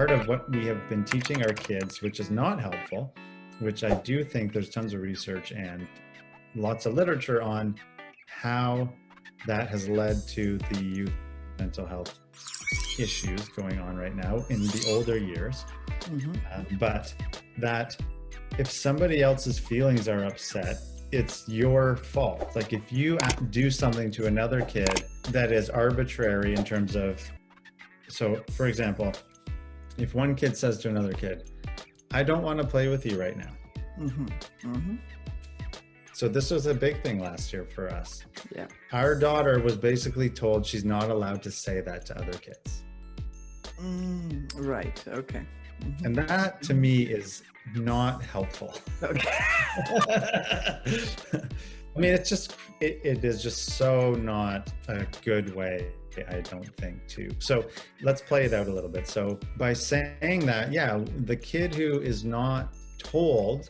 part of what we have been teaching our kids, which is not helpful, which I do think there's tons of research and lots of literature on how that has led to the youth mental health issues going on right now in the older years. Mm-hmm. Uh, but that if somebody else's feelings are upset, it's your fault. Like if you do something to another kid that is arbitrary in terms of, so for example, if one kid says to another kid, I don't want to play with you right now. Mm-hmm. Mm-hmm. So this was a big thing last year for us. Yeah. Our daughter was basically told she's not allowed to say that to other kids. Mm, right. Okay. Mm-hmm. And that to me is not helpful. Okay. I mean, it's just, it, it is just so not a good way, I don't think, to. So let's play it out a little bit. So by saying that, yeah, the kid who is not told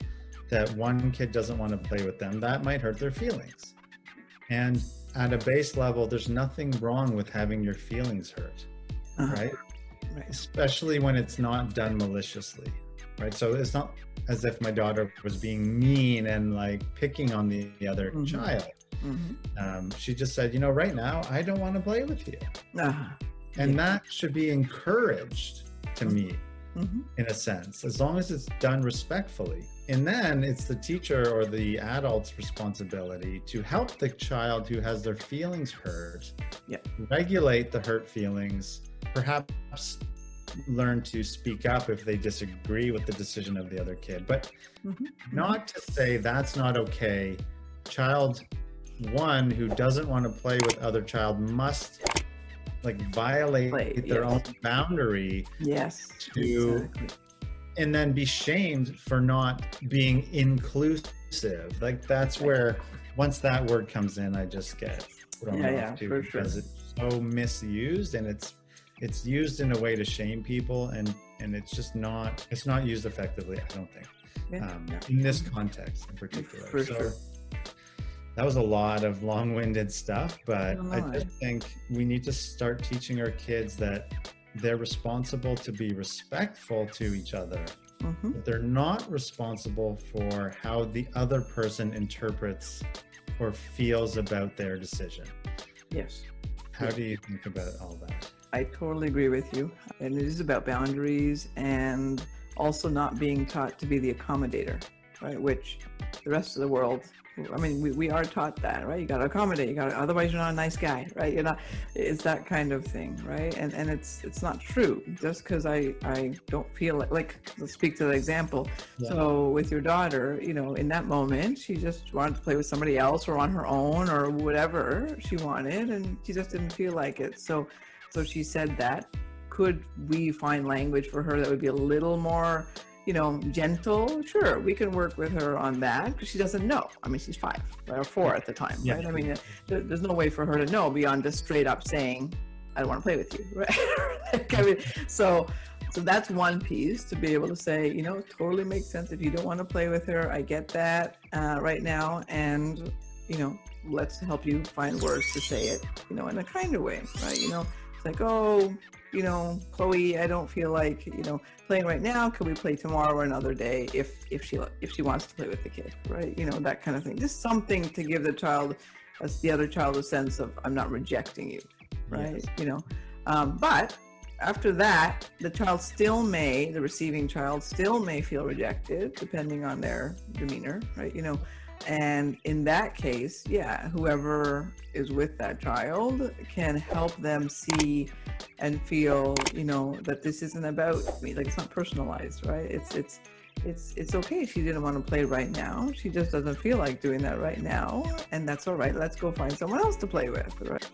that one kid doesn't want to play with them, that might hurt their feelings. And at a base level, there's nothing wrong with having your feelings hurt, uh-huh. right? right? Especially when it's not done maliciously, right? So it's not as if my daughter was being mean and like picking on the, the other mm-hmm. child. Mm-hmm. Um, she just said, you know, right now I don't want to play with you. Uh-huh. And yeah. that should be encouraged to me mm-hmm. in a sense, as long as it's done respectfully. And then it's the teacher or the adult's responsibility to help the child who has their feelings hurt, yeah. regulate the hurt feelings, perhaps learn to speak up if they disagree with the decision of the other kid. But mm-hmm. not to say that's not okay. Child one who doesn't want to play with other child must like violate Play, their yes. own boundary yes to exactly. and then be shamed for not being inclusive like that's where once that word comes in i just get thrown yeah, off yeah, too because sure. it's so misused and it's it's used in a way to shame people and and it's just not it's not used effectively i don't think yeah, um, in this context in particular. For so, sure. that was a lot of long-winded stuff but i just think we need to start teaching our kids that they're responsible to be respectful to each other mm-hmm. but they're not responsible for how the other person interprets or feels about their decision. Yes. How do you think about all that i totally agree with you and it is about boundaries and also not being taught to be the accommodator right which the rest of the world I mean, we, we are taught that, right? You got to accommodate. You got to, otherwise you're not a nice guy, right? You're not. It's that kind of thing, right? And and it's it's not true. Just because I I don't feel like like let's speak to the example. Yeah. So with your daughter, you know, in that moment, she just wanted to play with somebody else or on her own or whatever she wanted, and she just didn't feel like it. So so she said that. Could we find language for her that would be a little more you know, gentle, sure, we can work with her on that because she doesn't know. I mean, she's five or four at the time, yeah. right? I mean, there's no way for her to know beyond just straight up saying, "I don't want to play with you," right? like, I mean, so, so that's one piece to be able to say, you know, totally makes sense if you don't want to play with her. I get that uh, right now, and you know, let's help you find words to say it, you know, in a kinder way, right? You know, it's like, oh, you know, Chloe, I don't feel like, you know, playing right now. Could we play tomorrow or another day if if she if she wants to play with the kid, right? You know, that kind of thing. Just something to give the child, as the other child, a sense of I'm not rejecting you, right? Yes. You know, um, but after that, the child still may, the receiving child still may feel rejected, depending on their demeanor, right? You know, and in that case, yeah, whoever is with that child can help them see and feel, you know, that this isn't about me. Like it's not personalized, right? It's it's it's it's okay. She didn't want to play right now. She just doesn't feel like doing that right now, and that's all right. Let's go find someone else to play with, right?